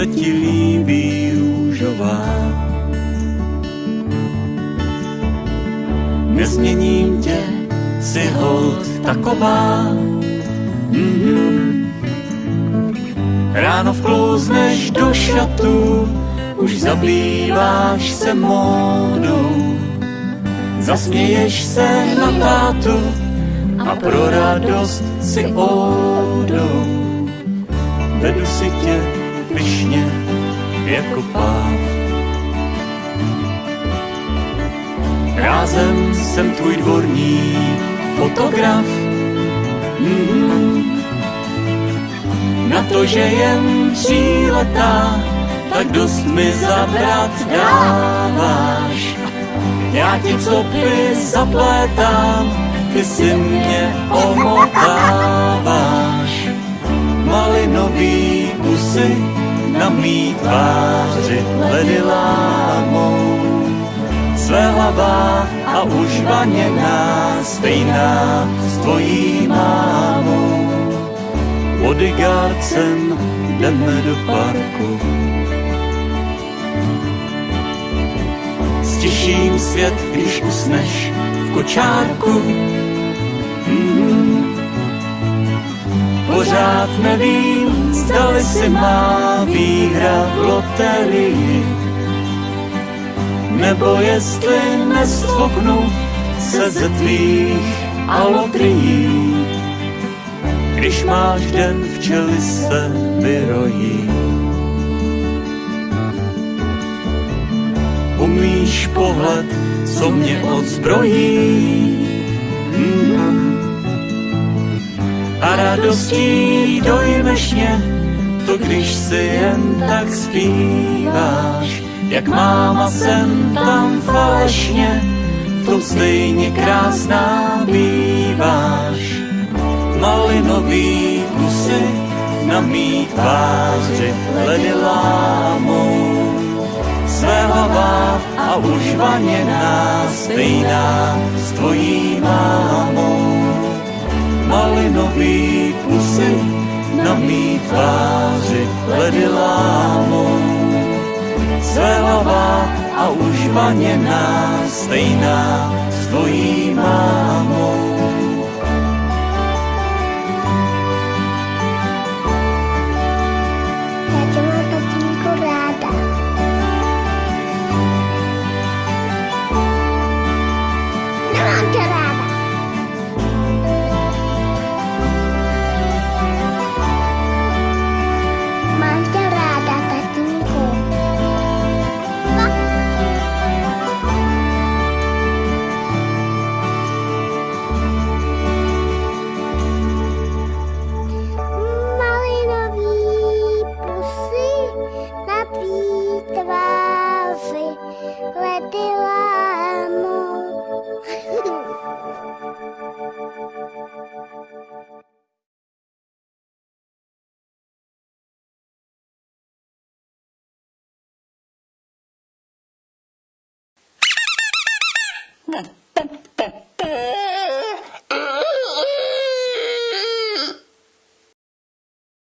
se ti líbí růžová. Nezměním tě, si hold taková. Mm-hmm. Ráno vklouzneš do šatů, už zablíváš se módou. Zasměješ se na tátu a pro radost si oudou. Vedu si tě pyšně jako páv. Rázem jsem tvůj dvorní fotograf. Mm-hmm. Na to, že jen tříletá, tak dost mi zabrat dáváš. Já ti co by zaplétám, ty si mě omotáváš. Malinový pusy na mý tváři ledy lámou. Své hlava a už vaněná, stejná s tvojí mámou. Bodyguardcem jdeme do parku. Stiším svět, když usneš v kočárku Pořád nevím, zdali si má výhra v loterii, nebo jestli nestvoknu se ze tvých alotrií. Když máš den včely se vyrojí. Umíš pohled, co mě odzbrojí. Radostí dojmeš mě, to když si jen tak zpíváš, jak máma sem tam falešně, to stejně krásná býváš. Malinový kusy na mý tváři ledy lámou, své hlava a už vaněná stejná s tvojí mámou malinový pusy na mý tváři ledy lámou. Zelavá a už vaněná, stejná s tvojí mámou. Come on, get out. Tất